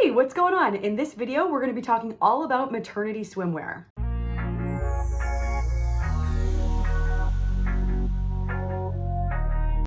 Hey, what's going on? In this video, we're gonna be talking all about maternity swimwear.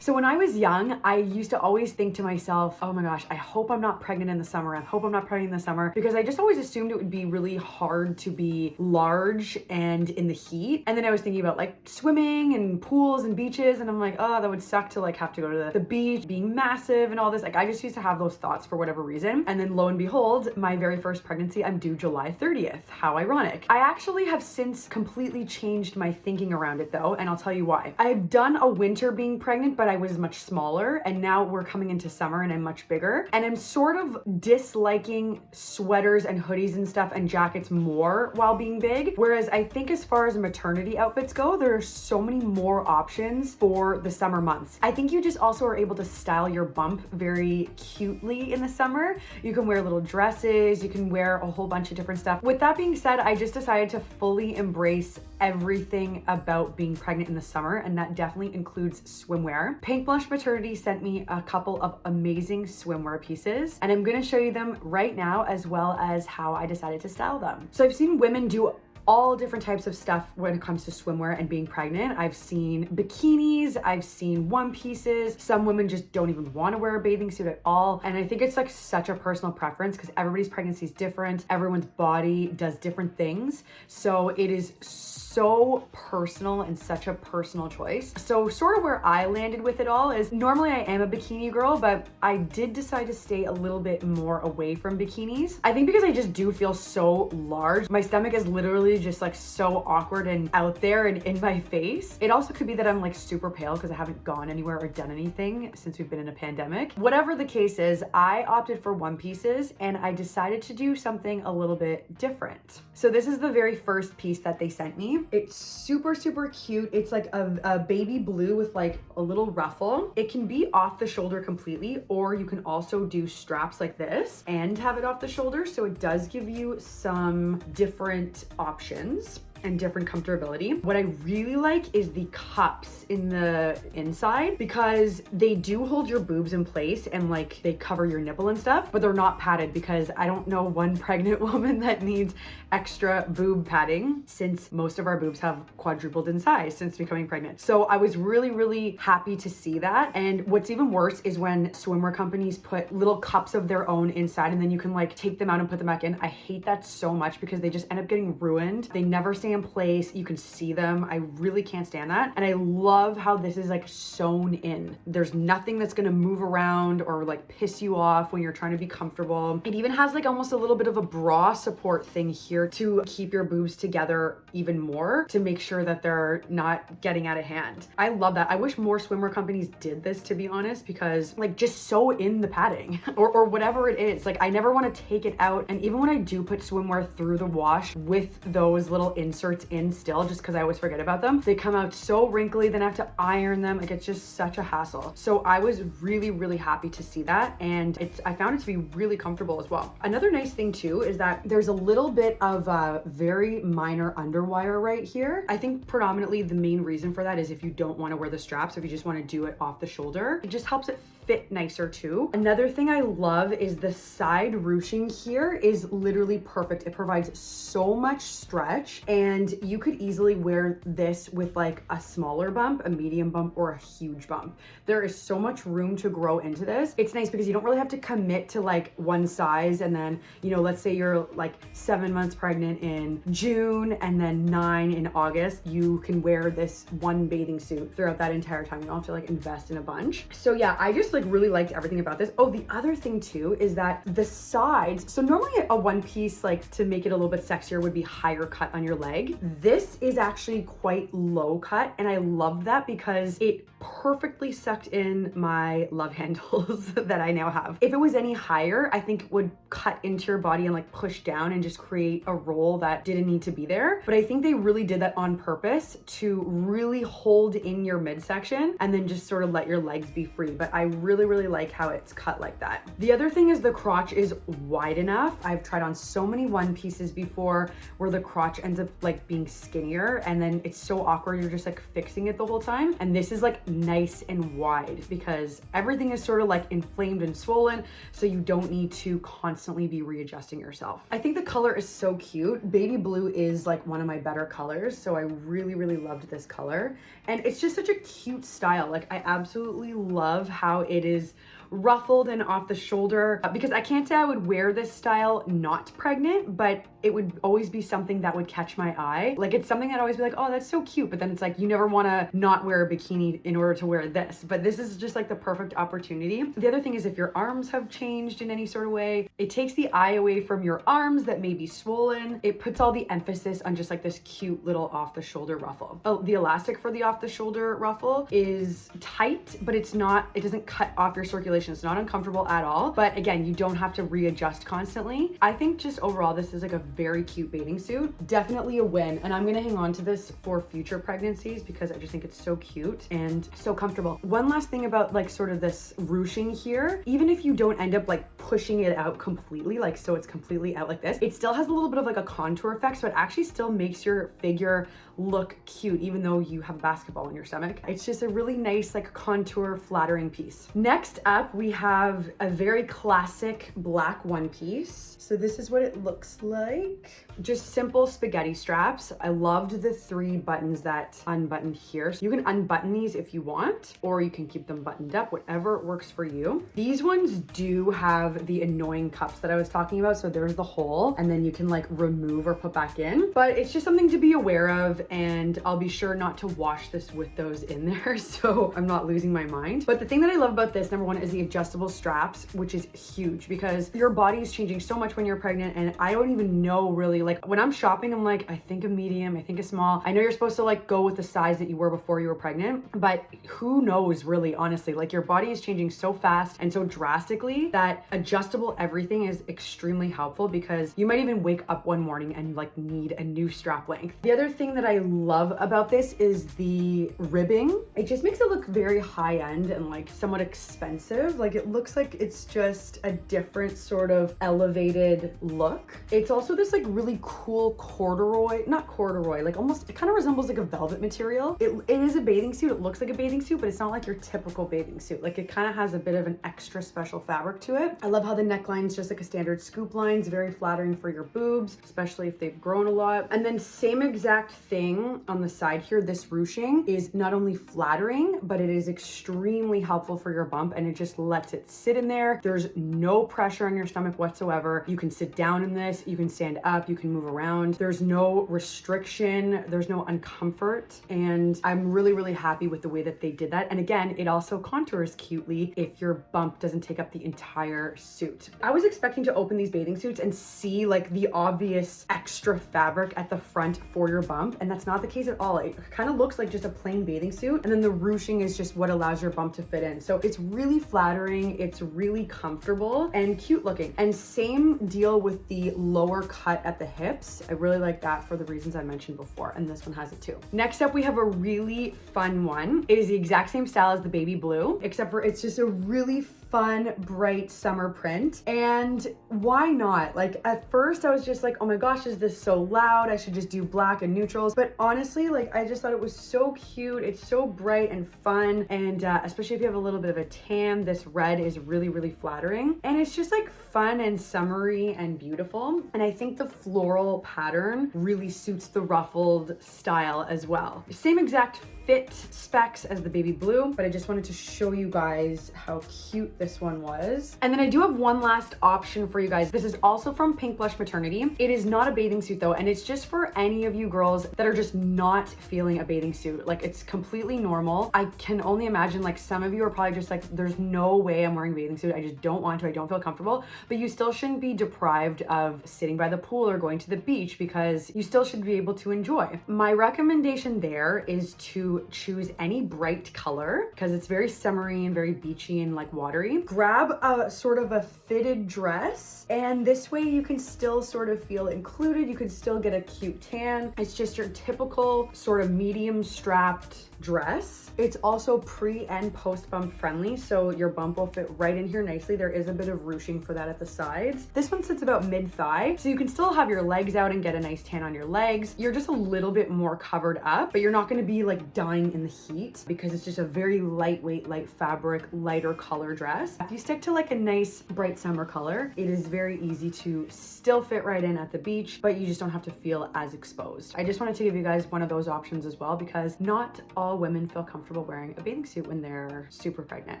So when I was young, I used to always think to myself, oh my gosh, I hope I'm not pregnant in the summer. I hope I'm not pregnant in the summer because I just always assumed it would be really hard to be large and in the heat. And then I was thinking about like swimming and pools and beaches and I'm like, oh, that would suck to like have to go to the, the beach, being massive and all this. Like I just used to have those thoughts for whatever reason. And then lo and behold, my very first pregnancy, I'm due July 30th. How ironic. I actually have since completely changed my thinking around it though, and I'll tell you why. I've done a winter being pregnant, but I was much smaller and now we're coming into summer and I'm much bigger and I'm sort of disliking sweaters and hoodies and stuff and jackets more while being big. Whereas I think as far as maternity outfits go, there are so many more options for the summer months. I think you just also are able to style your bump very cutely in the summer. You can wear little dresses, you can wear a whole bunch of different stuff. With that being said, I just decided to fully embrace everything about being pregnant in the summer and that definitely includes swimwear. Pink Blush Maternity sent me a couple of amazing swimwear pieces and I'm gonna show you them right now as well as how I decided to style them. So I've seen women do all different types of stuff when it comes to swimwear and being pregnant. I've seen bikinis, I've seen one pieces. Some women just don't even want to wear a bathing suit at all. And I think it's like such a personal preference because everybody's pregnancy is different. Everyone's body does different things. So it is so personal and such a personal choice. So sort of where I landed with it all is normally I am a bikini girl, but I did decide to stay a little bit more away from bikinis. I think because I just do feel so large. My stomach is literally just like so awkward and out there and in my face. It also could be that I'm like super pale because I haven't gone anywhere or done anything since we've been in a pandemic. Whatever the case is, I opted for one pieces and I decided to do something a little bit different. So this is the very first piece that they sent me. It's super, super cute. It's like a, a baby blue with like a little ruffle. It can be off the shoulder completely, or you can also do straps like this and have it off the shoulder. So it does give you some different options options and different comfortability. What I really like is the cups in the inside because they do hold your boobs in place and like they cover your nipple and stuff, but they're not padded because I don't know one pregnant woman that needs extra boob padding since most of our boobs have quadrupled in size since becoming pregnant. So I was really, really happy to see that. And what's even worse is when swimwear companies put little cups of their own inside and then you can like take them out and put them back in. I hate that so much because they just end up getting ruined. They never stay in place. You can see them. I really can't stand that. And I love how this is like sewn in. There's nothing that's gonna move around or like piss you off when you're trying to be comfortable. It even has like almost a little bit of a bra support thing here to keep your boobs together even more to make sure that they're not getting out of hand. I love that. I wish more swimwear companies did this to be honest because like just sew in the padding or, or whatever it is. Like I never want to take it out and even when I do put swimwear through the wash with those little inserts in still just because I always forget about them. They come out so wrinkly, then I have to iron them. Like it's just such a hassle. So I was really, really happy to see that. And it's, I found it to be really comfortable as well. Another nice thing too is that there's a little bit of a very minor underwire right here. I think predominantly the main reason for that is if you don't want to wear the straps, if you just want to do it off the shoulder, it just helps it fit nicer too. Another thing I love is the side ruching here is literally perfect. It provides so much stretch and you could easily wear this with like a smaller bump, a medium bump, or a huge bump. There is so much room to grow into this. It's nice because you don't really have to commit to like one size and then, you know, let's say you're like seven months pregnant in June and then nine in August, you can wear this one bathing suit throughout that entire time. You don't have to like invest in a bunch. So yeah, I just like really liked everything about this. Oh, the other thing too is that the sides, so normally a one piece like to make it a little bit sexier would be higher cut on your leg. This is actually quite low cut and I love that because it perfectly sucked in my love handles that I now have. If it was any higher, I think it would cut into your body and like push down and just create a roll that didn't need to be there. But I think they really did that on purpose to really hold in your midsection and then just sort of let your legs be free. But I really, really like how it's cut like that. The other thing is the crotch is wide enough. I've tried on so many one pieces before where the crotch ends up like being skinnier and then it's so awkward. You're just like fixing it the whole time. And this is like nice and wide because everything is sort of like inflamed and swollen. So you don't need to constantly be readjusting yourself. I think the color is so cute. Baby blue is like one of my better colors. So I really, really loved this color. And it's just such a cute style. Like I absolutely love how it is ruffled and off the shoulder uh, because I can't say I would wear this style not pregnant, but it would always be something that would catch my eye. Like it's something I'd always be like, oh, that's so cute. But then it's like, you never want to not wear a bikini in order to wear this. But this is just like the perfect opportunity. The other thing is if your arms have changed in any sort of way, it takes the eye away from your arms that may be swollen. It puts all the emphasis on just like this cute little off the shoulder ruffle. Oh, the elastic for the off the shoulder ruffle is tight, but it's not, it doesn't cut off your circulation. It's not uncomfortable at all. But again, you don't have to readjust constantly. I think just overall, this is like a very cute bathing suit. Definitely a win. And I'm gonna hang on to this for future pregnancies because I just think it's so cute and so comfortable. One last thing about like sort of this ruching here, even if you don't end up like pushing it out completely, like so it's completely out like this, it still has a little bit of like a contour effect. So it actually still makes your figure look cute, even though you have a basketball in your stomach. It's just a really nice like contour flattering piece. Next up, we have a very classic black one piece. So this is what it looks like. Just simple spaghetti straps. I loved the three buttons that unbuttoned here. So you can unbutton these if you want, or you can keep them buttoned up, whatever works for you. These ones do have the annoying cups that I was talking about. So there's the hole and then you can like remove or put back in, but it's just something to be aware of and I'll be sure not to wash this with those in there so I'm not losing my mind. But the thing that I love about this, number one, is the adjustable straps, which is huge because your body is changing so much when you're pregnant and I don't even know really, like when I'm shopping, I'm like, I think a medium, I think a small. I know you're supposed to like go with the size that you were before you were pregnant, but who knows really, honestly, like your body is changing so fast and so drastically that adjustable everything is extremely helpful because you might even wake up one morning and like need a new strap length. The other thing that I love about this is the ribbing. It just makes it look very high end and like somewhat expensive. Like it looks like it's just a different sort of elevated look. It's also this like really cool corduroy, not corduroy, like almost, it kind of resembles like a velvet material. It, it is a bathing suit. It looks like a bathing suit, but it's not like your typical bathing suit. Like it kind of has a bit of an extra special fabric to it. I love how the neckline is just like a standard scoop line. It's very flattering for your boobs, especially if they've grown a lot. And then same exact thing on the side here, this ruching is not only flattering, but it is extremely helpful for your bump and it just lets it sit in there. There's no pressure on your stomach whatsoever. You can sit down in this, you can stand up, you can move around. There's no restriction, there's no uncomfort. And I'm really, really happy with the way that they did that. And again, it also contours cutely if your bump doesn't take up the entire suit. I was expecting to open these bathing suits and see like the obvious extra fabric at the front for your bump. And that's not the case at all. It kind of looks like just a plain bathing suit. And then the ruching is just what allows your bump to fit in. So it's really flattering. It's really comfortable and cute looking. And same deal with the lower cut at the hips. I really like that for the reasons I mentioned before. And this one has it too. Next up, we have a really fun one. It is the exact same style as the baby blue, except for it's just a really fun, bright summer print. And why not? Like at first I was just like, oh my gosh, is this so loud? I should just do black and neutrals. But honestly, like I just thought it was so cute. It's so bright and fun. And uh, especially if you have a little bit of a tan, this red is really, really flattering. And it's just like fun and summery and beautiful. And I think the floral pattern really suits the ruffled style as well. Same exact fit specs as the baby blue, but I just wanted to show you guys how cute this one was. And then I do have one last option for you guys. This is also from Pink Blush Maternity. It is not a bathing suit though, and it's just for any of you girls that are just not feeling a bathing suit. Like it's completely normal. I can only imagine like some of you are probably just like, there's no way I'm wearing a bathing suit. I just don't want to, I don't feel comfortable, but you still shouldn't be deprived of sitting by the pool or going to the beach because you still should be able to enjoy. My recommendation there is to choose any bright color because it's very summery and very beachy and like watery. Grab a sort of a fitted dress and this way you can still sort of feel included. You can still get a cute tan. It's just your typical sort of medium strapped dress. It's also pre and post bump friendly, so your bump will fit right in here nicely. There is a bit of ruching for that at the sides. This one sits about mid thigh, so you can still have your legs out and get a nice tan on your legs. You're just a little bit more covered up, but you're not gonna be like in the heat because it's just a very lightweight, light fabric, lighter color dress. If you stick to like a nice bright summer color, it is very easy to still fit right in at the beach, but you just don't have to feel as exposed. I just wanted to give you guys one of those options as well because not all women feel comfortable wearing a bathing suit when they're super pregnant.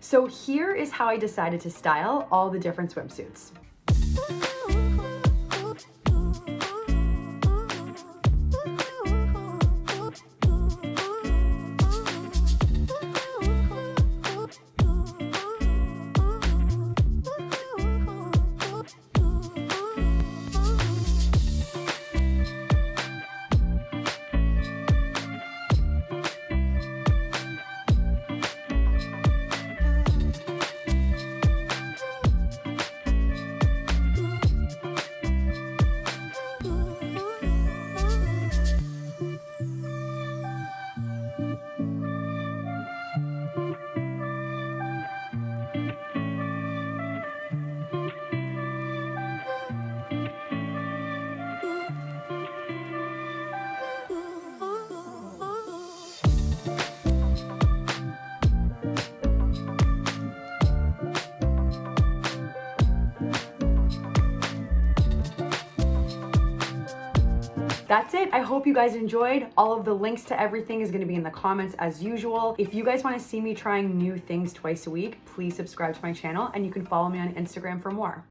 So here is how I decided to style all the different swimsuits. That's it. I hope you guys enjoyed. All of the links to everything is going to be in the comments as usual. If you guys want to see me trying new things twice a week, please subscribe to my channel and you can follow me on Instagram for more.